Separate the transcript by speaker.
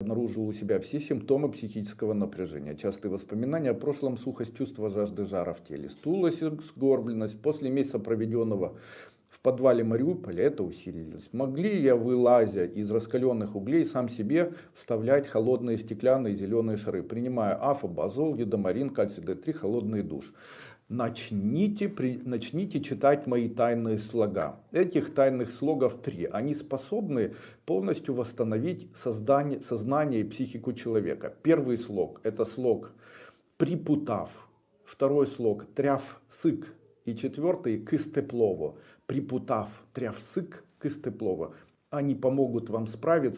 Speaker 1: обнаружил у себя все симптомы психического напряжения. Частые воспоминания о прошлом, сухость чувства жажды жара в теле, стулость, сгорбленность. После месяца проведенного в подвале Мариуполя это усилилось. Могли я, вылазя из раскаленных углей, сам себе вставлять холодные стеклянные зеленые шары, принимая афобазол, едомарин, кальций D3, холодный душ. Начните, при, начните читать мои тайные слога. Этих тайных слогов три. Они способны полностью восстановить создание, сознание и психику человека. Первый слог это слог припутав. Второй слог тряв сык. И четвертый кыстеплово. Припутав тряв сык кыстеплово. Они помогут вам справиться